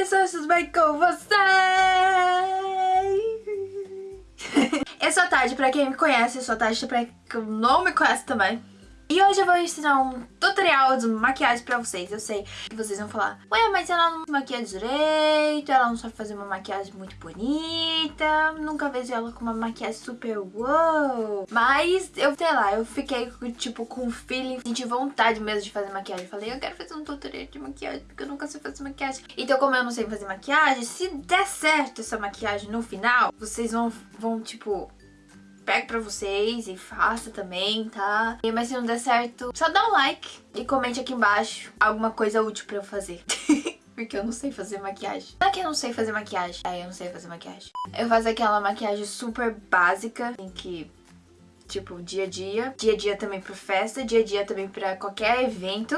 pessoas, bem com vocês? Eu sou a Tade, pra quem me conhece, eu sou a Tade, pra quem não me conhece também. E hoje eu vou ensinar um tutorial de maquiagem pra vocês. Eu sei que vocês vão falar, ué, mas ela não maquia direito, ela não sabe fazer uma maquiagem muito bonita, nunca vejo ela com uma maquiagem super wow. Mas eu, sei lá, eu fiquei tipo com feeling, senti vontade mesmo de fazer maquiagem. Falei, eu quero fazer um tutorial de maquiagem, porque eu nunca sei fazer maquiagem. Então como eu não sei fazer maquiagem, se der certo essa maquiagem no final, vocês vão, vão tipo pego pra vocês e faça também, tá? Mas se não der certo, só dá um like e comente aqui embaixo alguma coisa útil pra eu fazer. Porque eu não sei fazer maquiagem. Não é que eu não sei fazer maquiagem. É, eu não sei fazer maquiagem. Eu faço aquela maquiagem super básica, em que tipo, dia a dia. Dia a dia também pra festa, dia a dia também pra qualquer evento.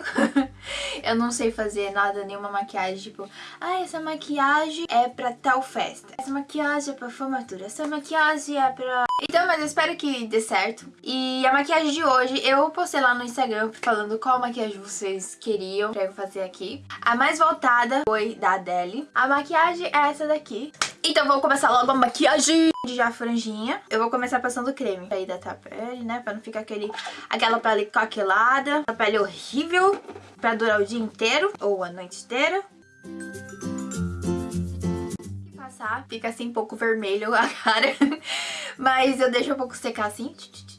eu não sei fazer nada, nenhuma maquiagem, tipo, ah, essa maquiagem é pra tal festa. Essa maquiagem é pra formatura, essa maquiagem é pra... Então, mas eu espero que dê certo. E a maquiagem de hoje, eu postei lá no Instagram falando qual maquiagem vocês queriam pra eu fazer aqui. A mais voltada foi da Adele. A maquiagem é essa daqui. Então vamos começar logo a maquiagem de já franjinha. Eu vou começar passando creme pra hidratar a pele, né? Pra não ficar aquele, aquela pele coquelada, a pele horrível, pra durar o dia inteiro ou a noite inteira. Passar, fica assim um pouco vermelho a cara, mas eu deixo um pouco secar assim,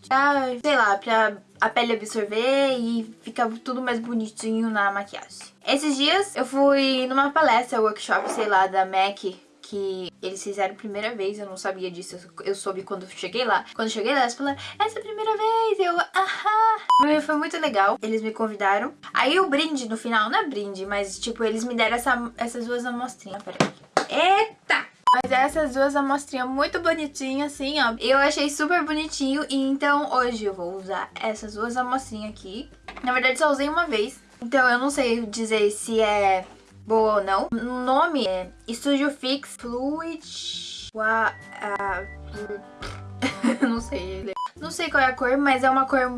pra, sei lá, pra a pele absorver e ficar tudo mais bonitinho na maquiagem. Esses dias eu fui numa palestra, workshop, sei lá, da MAC, que eles fizeram primeira vez, eu não sabia disso, eu soube quando cheguei lá. Quando cheguei lá, eles falaram, essa é a primeira vez, eu, ahá. Foi muito legal, eles me convidaram. Aí o brinde no final, não é brinde, mas tipo, eles me deram essa, essas duas amostrinhas, peraí. Eita! Mas essas duas amostrinhas muito bonitinhas, assim, ó. Eu achei super bonitinho e então hoje eu vou usar essas duas amostrinhas aqui. Na verdade só usei uma vez, então eu não sei dizer se é boa ou não. O nome é Studio Fix Fluid... Wa, uh, não sei Não sei qual é a cor, mas é uma cor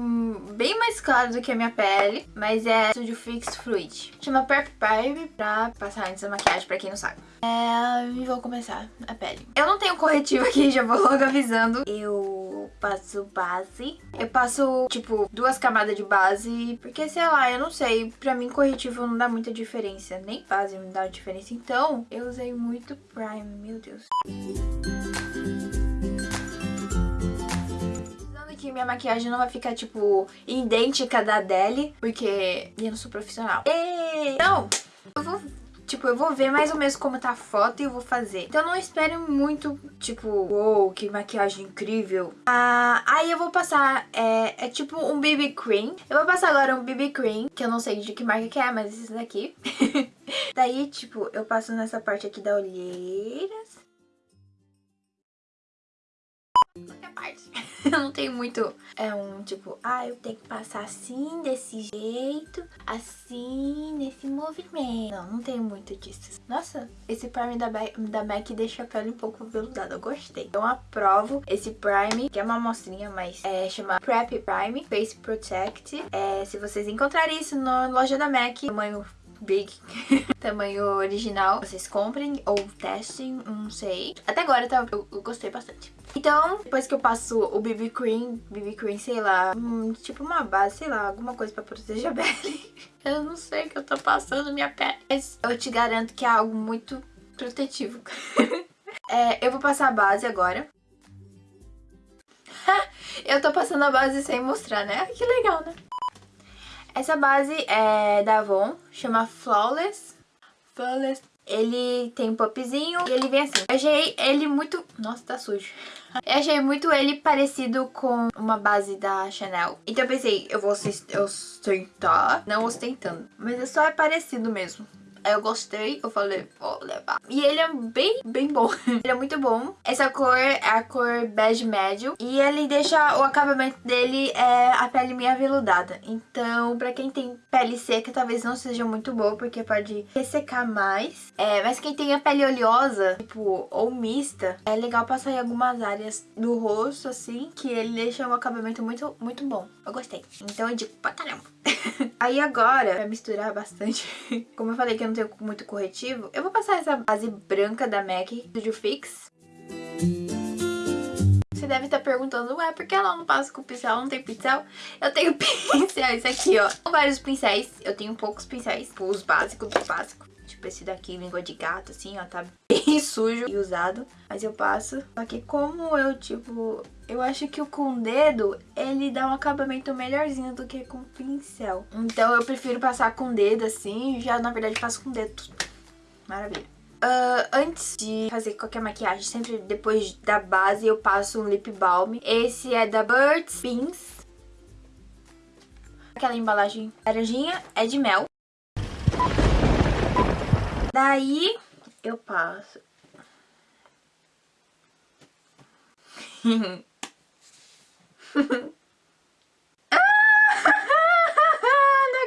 bem mais clara do que a minha pele. Mas é Studio Fix Fluid. Chama Prep Prime pra passar antes da maquiagem, pra quem não sabe. É, e vou começar a pele. Eu não tenho corretivo aqui, já vou logo avisando. Eu passo base. Eu passo, tipo, duas camadas de base, porque, sei lá, eu não sei. Pra mim, corretivo não dá muita diferença. Nem base me dá diferença. Então, eu usei muito Prime, meu Deus. Que minha maquiagem não vai ficar, tipo, idêntica da Adele, porque eu não sou profissional. Então, eu vou Tipo, eu vou ver mais ou menos como tá a foto e eu vou fazer. Então não espere muito, tipo, uou, wow, que maquiagem incrível. Ah, aí eu vou passar, é, é tipo um BB Cream. Eu vou passar agora um BB Cream, que eu não sei de que marca que é, mas esse daqui. Daí, tipo, eu passo nessa parte aqui da olheira. Parte. eu não tenho muito, é um tipo, ah, eu tenho que passar assim, desse jeito, assim, nesse movimento. Não, não tenho muito disso. Nossa, esse prime da, da MAC deixa a pele um pouco veludada, eu gostei. Então aprovo esse prime, que é uma amostrinha, mas é, chama Prep Prime Face Protect. É, se vocês encontrarem isso na loja da MAC, tamanho Big, tamanho original. Vocês comprem ou testem, não sei. Até agora tá, eu, eu, gostei bastante. Então, depois que eu passo o BB Cream, BB Cream, sei lá, hum, tipo uma base, sei lá, alguma coisa pra proteger a pele. Eu não sei o que eu tô passando minha pele. Mas eu te garanto que é algo muito protetivo. é, eu vou passar a base agora. eu tô passando a base sem mostrar, né? Que legal, né? Essa base é da Avon, chama Flawless. Flawless. Ele tem um popzinho e ele vem assim. Eu achei ele muito... Nossa, tá sujo. Eu achei muito ele parecido com uma base da Chanel. Então eu pensei, eu vou ostentar. Não ostentando, mas é só é parecido mesmo. Eu gostei, eu falei, vou levar. E ele é bem, bem bom. ele é muito bom. Essa cor é a cor bege médio. E ele deixa o acabamento dele é a pele meio aveludada. Então, pra quem tem pele seca, talvez não seja muito boa, porque pode ressecar mais. É, mas quem tem a pele oleosa, tipo, ou mista, é legal passar em algumas áreas do rosto, assim, que ele deixa um acabamento muito, muito bom. Eu gostei. Então eu digo pra caramba. Aí agora, pra misturar bastante, como eu falei que eu não tenho muito corretivo, eu vou passar essa base branca da MAC Studio Fix. Você deve estar perguntando, ué, por que ela não passa com pincel? Não tem pincel? Eu tenho pincéis aqui, ó. Vários pincéis. Eu tenho poucos pincéis. Os básicos dos básicos. Tipo esse daqui, língua de gato, assim, ó. Tá bem sujo e usado. Mas eu passo. Só que como eu, tipo... Eu acho que o com o dedo, ele dá um acabamento melhorzinho do que com pincel. Então eu prefiro passar com o dedo, assim. Já, na verdade, passo com o dedo. Maravilha. Uh, antes de fazer qualquer maquiagem, sempre depois da base eu passo um lip balm. Esse é da Burt's Beans. Aquela embalagem laranjinha é de mel. Daí eu passo. Não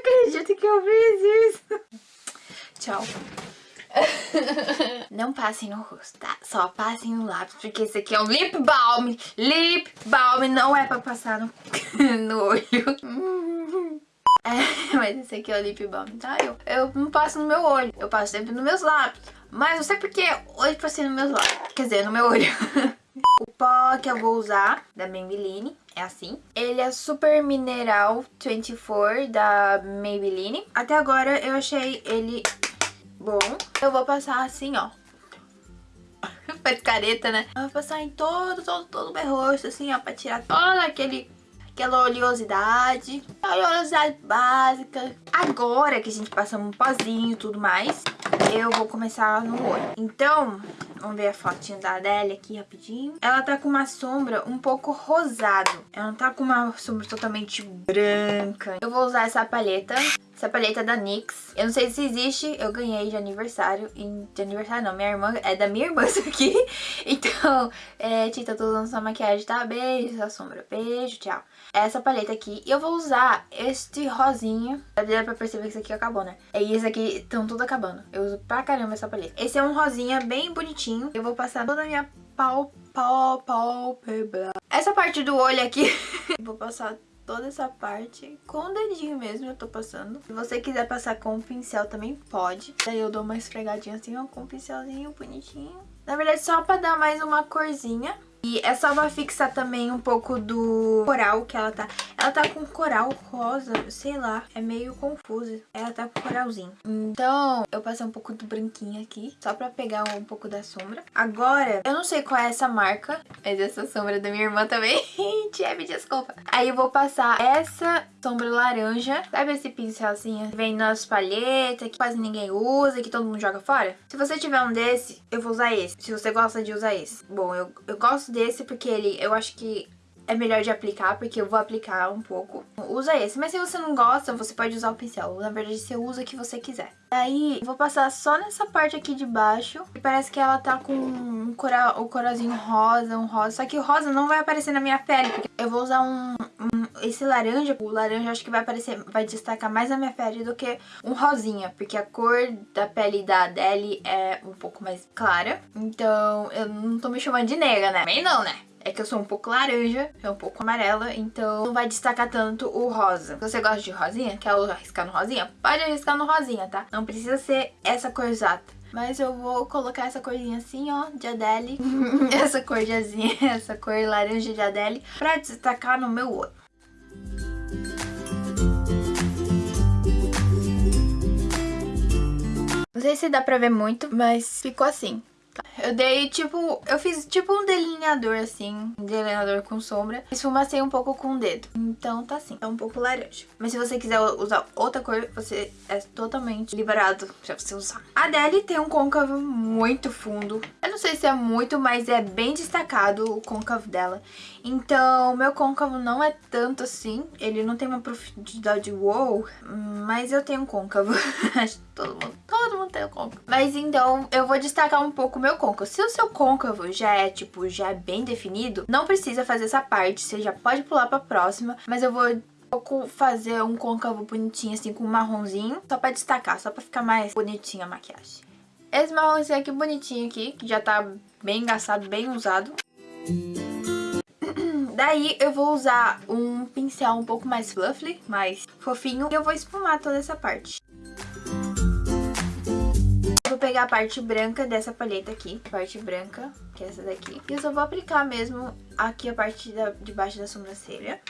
acredito que eu fiz isso. Tchau. Não passem no rosto, tá? Só passem no lápis, porque esse aqui é um lip balm. Lip balm não é pra passar no, no olho. É, mas esse aqui é o lip balm, tá? Eu, eu não passo no meu olho, eu passo sempre nos meus lábios. Mas não sei porque hoje passei nos meus lábios, quer dizer, no meu olho. o pó que eu vou usar, da Maybelline, é assim. Ele é Super Mineral 24, da Maybelline. Até agora eu achei ele bom. Eu vou passar assim, ó. Faz careta, né? Eu vou passar em todo, todo, todo o meu rosto, assim, ó, pra tirar toda aquele aquela oleosidade, a oleosidade básica. Agora que a gente passa um pozinho e tudo mais, eu vou começar no olho. Então, vamos ver a fotinha da Adélia aqui rapidinho. Ela tá com uma sombra um pouco rosado. Ela não tá com uma sombra totalmente branca. Eu vou usar essa paleta essa paleta é da NYX. Eu não sei se existe, eu ganhei de aniversário. De aniversário não, minha irmã, é da minha irmã isso aqui. Então, é, Tita, tô usando sua maquiagem, tá? Beijo, sua sombra. Beijo, tchau. Essa paleta aqui. E eu vou usar este rosinha. Dá pra perceber que isso aqui acabou, né? E esse aqui estão tudo acabando. Eu uso pra caramba essa paleta. Esse é um rosinha bem bonitinho. Eu vou passar toda a minha pau, pau, pálpebra. Essa parte do olho aqui, vou passar toda essa parte com o dedinho mesmo eu tô passando. Se você quiser passar com o pincel também pode. Daí eu dou uma esfregadinha assim, ó, com o pincelzinho bonitinho. Na verdade só pra dar mais uma corzinha. E é só pra fixar também um pouco do coral que ela tá. Ela tá com coral rosa, sei lá, é meio confuso. Ela tá com coralzinho. Então, eu passei um pouco do branquinho aqui, só pra pegar um pouco da sombra. Agora, eu não sei qual é essa marca, mas essa sombra é da minha irmã também. Tia, me desculpa. Aí eu vou passar essa sombra laranja. Sabe esse pincelzinho que vem nas palhetas, que quase ninguém usa, que todo mundo joga fora? Se você tiver um desse, eu vou usar esse. Se você gosta de usar esse. Bom, eu, eu gosto desse porque ele, eu acho que é melhor de aplicar, porque eu vou aplicar um pouco. Usa esse, mas se você não gosta, você pode usar o pincel. Na verdade, você usa o que você quiser. Aí, vou passar só nessa parte aqui de baixo. E parece que ela tá com um coral, um coralzinho rosa, um rosa. Só que o rosa não vai aparecer na minha pele, porque eu vou usar um, um esse laranja. O laranja acho que vai aparecer, vai destacar mais a minha pele do que um rosinha, porque a cor da pele da Adele é um pouco mais clara. Então, eu não tô me chamando de negra, né? Também não, né? é que eu sou um pouco laranja, é um pouco amarela, então não vai destacar tanto o rosa. Se você gosta de rosinha, quer arriscar no rosinha? Pode arriscar no rosinha, tá? Não precisa ser essa cor exata. Mas eu vou colocar essa corzinha assim, ó, de Adele. essa cor de azinha, essa cor laranja de Adele, pra destacar no meu olho. Não sei se dá pra ver muito, mas ficou assim. Eu dei tipo, eu fiz tipo um delineador assim, um delineador com sombra. Esfumacei um pouco com o dedo. Então tá assim, tá um pouco laranja. Mas se você quiser usar outra cor, você é totalmente liberado pra você usar. A Adele tem um côncavo muito fundo. Eu não sei se é muito, mas é bem destacado o côncavo dela. Então, meu côncavo não é tanto assim. Ele não tem uma profundidade wow, mas eu tenho um côncavo. Acho que todo mundo, todo mundo tem um côncavo. Mas então, eu vou destacar um pouco o meu côncavo. Se o seu côncavo já é, tipo, já é bem definido, não precisa fazer essa parte. Você já pode pular pra próxima. Mas eu vou fazer um côncavo bonitinho, assim, com um marronzinho. Só pra destacar, só pra ficar mais bonitinha a maquiagem. Esse marronzinho aqui bonitinho aqui, que já tá bem engaçado, bem usado. Daí eu vou usar um pincel um pouco mais fluffy, mais fofinho, e eu vou esfumar toda essa parte. Vou pegar a parte branca dessa paleta aqui, parte branca, que é essa daqui. E eu só vou aplicar mesmo aqui a parte da, de baixo da sobrancelha.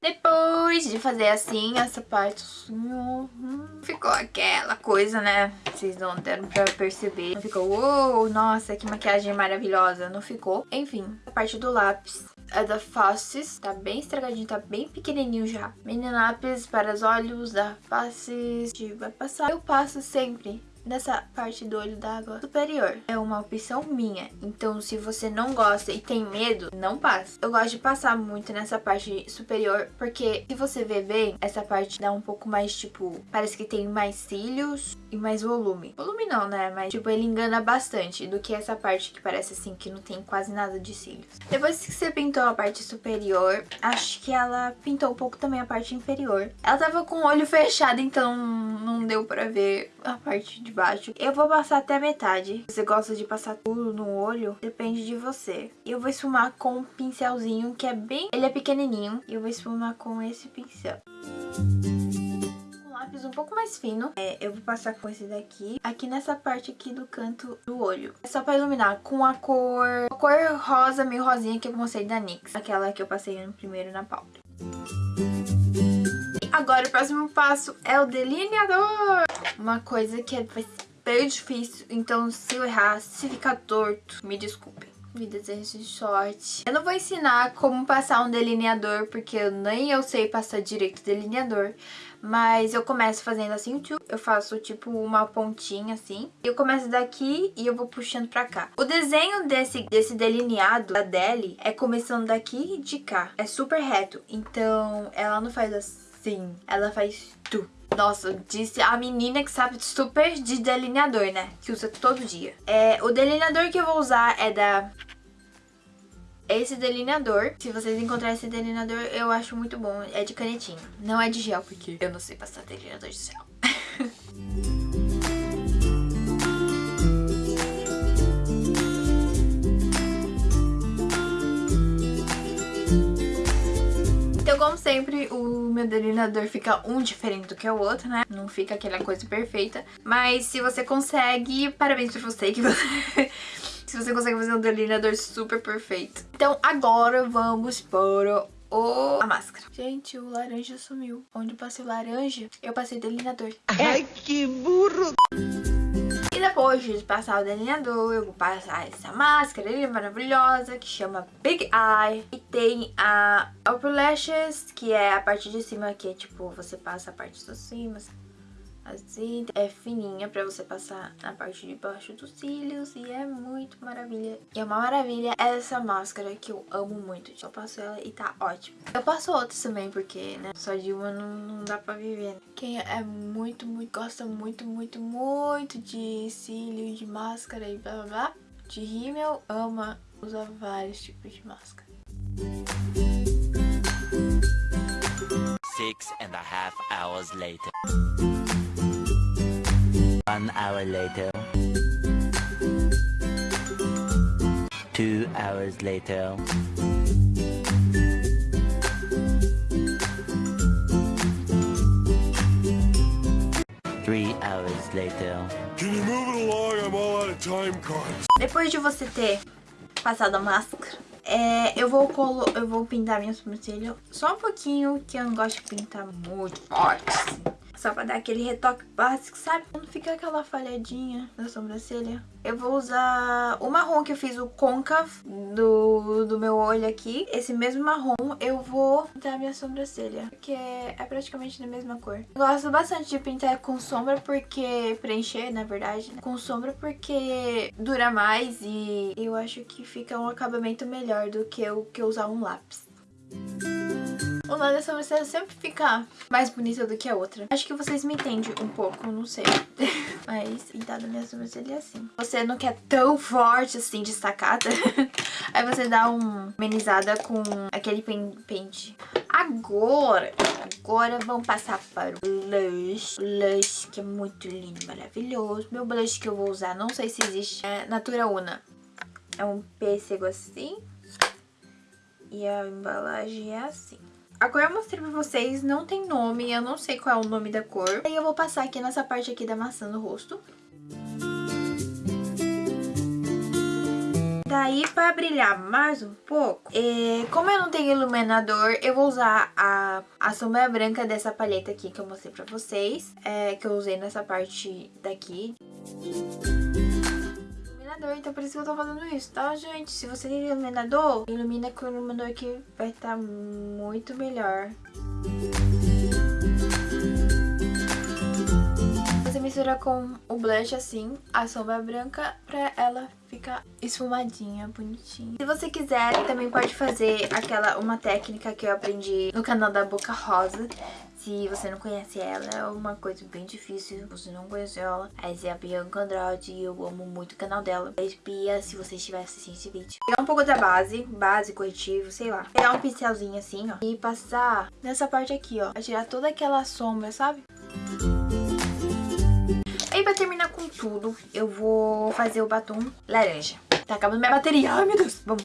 Depois de fazer assim, essa parte assim, hum, ficou aquela coisa, né? Vocês não deram pra perceber. Não ficou, uou, nossa, que maquiagem maravilhosa. Não ficou. Enfim, a parte do lápis é da Faces. Tá bem estragadinho, tá bem pequenininho já. Mini lápis para os olhos da Faces. Vai passar. Eu passo sempre nessa parte do olho d'água superior. É uma opção minha, então se você não gosta e tem medo, não passa. Eu gosto de passar muito nessa parte superior, porque se você ver bem, essa parte dá um pouco mais, tipo, parece que tem mais cílios e mais volume. Volume não, né? Mas, tipo, ele engana bastante do que essa parte que parece assim, que não tem quase nada de cílios. Depois que você pintou a parte superior, acho que ela pintou um pouco também a parte inferior. Ela tava com o olho fechado, então não deu pra ver a parte de baixo. Eu vou passar até metade. Se você gosta de passar tudo no olho, depende de você. Eu vou esfumar com um pincelzinho que é bem... Ele é pequenininho. E eu vou esfumar com esse pincel Um lápis um pouco mais fino. É, eu vou passar com esse daqui, aqui nessa parte aqui do canto do olho. É só pra iluminar com a cor, a cor rosa, meio rosinha que eu mostrei da NYX. Aquela que eu passei no primeiro na pauta. Agora o próximo passo é o delineador. Uma coisa que ser bem difícil, então se eu errar, se ficar torto, me desculpem. Me desejo de sorte. Eu não vou ensinar como passar um delineador, porque nem eu sei passar direito delineador. Mas eu começo fazendo assim, eu faço tipo uma pontinha assim. Eu começo daqui e eu vou puxando pra cá. O desenho desse, desse delineado da Deli é começando daqui e de cá. É super reto, então ela não faz assim Sim, ela faz tu. Nossa, disse a menina que sabe super de delineador, né? Que usa todo dia. É, o delineador que eu vou usar é da... Esse delineador, se vocês encontrarem esse delineador, eu acho muito bom. É de canetinha. Não é de gel, porque eu não sei passar delineador de gel. Como sempre, o meu delineador fica um diferente do que o outro, né? Não fica aquela coisa perfeita. Mas se você consegue, parabéns pra você que você... se você consegue fazer um delineador super perfeito. Então agora vamos para o... a máscara. Gente, o laranja sumiu. Onde eu passei o laranja, eu passei delineador. Ai, que burro! Depois de passar o delineador, eu vou passar essa máscara ali maravilhosa que chama Big Eye. E tem a Upper Lashes, que é a parte de cima, que é tipo, você passa a parte de cima, assim, é fininha pra você passar na parte de baixo dos cílios e é muito maravilha. E é uma maravilha essa máscara que eu amo muito, eu passo ela e tá ótimo. Eu passo outras também porque, né, só de uma não, não dá pra viver. Quem é muito, muito, gosta muito, muito, muito de cílio, de máscara e blá blá blá, de rímel, ama usar vários tipos de máscara. Six and a half hours later. One hour later. Two hours later. Three hours later. Can you move it along? I'm all out of time cards. Depois de você ter passado a máscara, é, eu, vou colo eu vou pintar minha sobrancelha só um pouquinho, que eu não gosto de pintar muito forte, assim. Só pra dar aquele retoque básico, sabe? Não fica aquela falhadinha na sobrancelha. Eu vou usar o marrom que eu fiz, o côncavo do, do meu olho aqui. Esse mesmo marrom eu vou pintar minha sobrancelha, porque é, praticamente da mesma cor. Eu gosto bastante de pintar com sombra, porque... Preencher, na verdade, né? Com sombra, porque dura mais e eu acho que fica um acabamento melhor do que eu que usar um lápis. O lado da sobrancelha sempre fica mais bonita do que a outra. Acho que vocês me entendem um pouco, não sei. Mas pintada minha sobrancelha é assim. Você não quer tão forte assim, destacada. Aí você dá uma amenizada com aquele pente. Agora, agora vamos passar para o blush. Blush que é muito lindo, maravilhoso. Meu blush que eu vou usar, não sei se existe, é Natura Una. É um pêssego assim. E a embalagem é assim. A cor eu mostrei pra vocês, não tem nome, eu não sei qual é o nome da cor. Aí eu vou passar aqui nessa parte aqui da maçã no rosto. Daí, pra brilhar mais um pouco, é, como eu não tenho iluminador, eu vou usar a, a sombra branca dessa paleta aqui que eu mostrei pra vocês. É, que eu usei nessa parte daqui. Iluminador, então por isso que eu tô fazendo isso, tá, gente? Se você tem iluminador, ilumina com o iluminador que vai estar tá muito melhor. mistura com o blush assim, a sombra branca, pra ela ficar esfumadinha, bonitinha. Se você quiser, também pode fazer aquela, uma técnica que eu aprendi no canal da Boca Rosa. Se você não conhece ela, é uma coisa bem difícil. Você não conhece ela, essa é a Bianca Andrade e eu amo muito o canal dela. Espia se você estiver assistindo esse vídeo. Pegar um pouco da base, base, corretivo, sei lá. Pegar um pincelzinho assim, ó. E passar nessa parte aqui, ó. Pra tirar toda aquela sombra, sabe? E pra terminar com tudo, eu vou fazer o batom laranja. Tá acabando minha bateria. Ai, meu Deus. Vamos.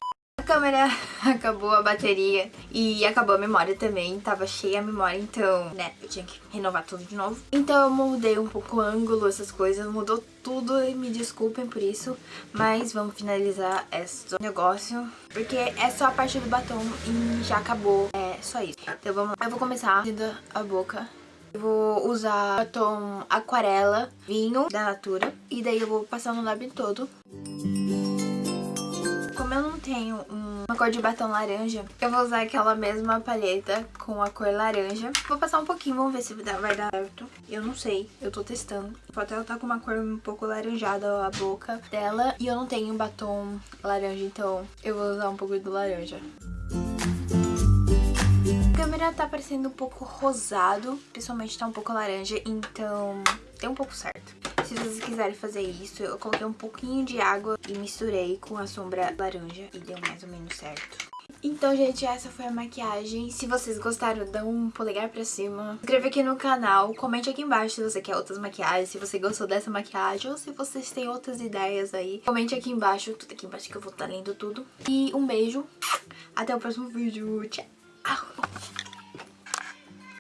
Câmera acabou a bateria e acabou a memória também. Tava cheia a memória, então, né, eu tinha que renovar tudo de novo. Então eu mudei um pouco o ângulo, essas coisas, mudou tudo e me desculpem por isso. Mas vamos finalizar esse negócio, porque é só a parte do batom e já acabou. É só isso. Então vamos lá. Eu vou começar fazendo a boca eu vou usar batom aquarela, vinho da Natura. E daí eu vou passar no lábio todo. Não tenho uma cor de batom laranja, eu vou usar aquela mesma paleta com a cor laranja. Vou passar um pouquinho, vamos ver se vai dar certo. Eu não sei, eu tô testando. Pode ela tá com uma cor um pouco laranjada a boca dela. E eu não tenho batom laranja, então eu vou usar um pouco do laranja câmera tá parecendo um pouco rosado, principalmente tá um pouco laranja, então deu um pouco certo. Se vocês quiserem fazer isso, eu coloquei um pouquinho de água e misturei com a sombra laranja e deu mais ou menos certo. Então, gente, essa foi a maquiagem. Se vocês gostaram, dá um polegar pra cima. Se inscreva aqui no canal. Comente aqui embaixo se você quer outras maquiagens, se você gostou dessa maquiagem ou se vocês têm outras ideias aí. Comente aqui embaixo, tudo aqui embaixo que eu vou estar lendo tudo. E um beijo. Até o próximo vídeo. Tchau.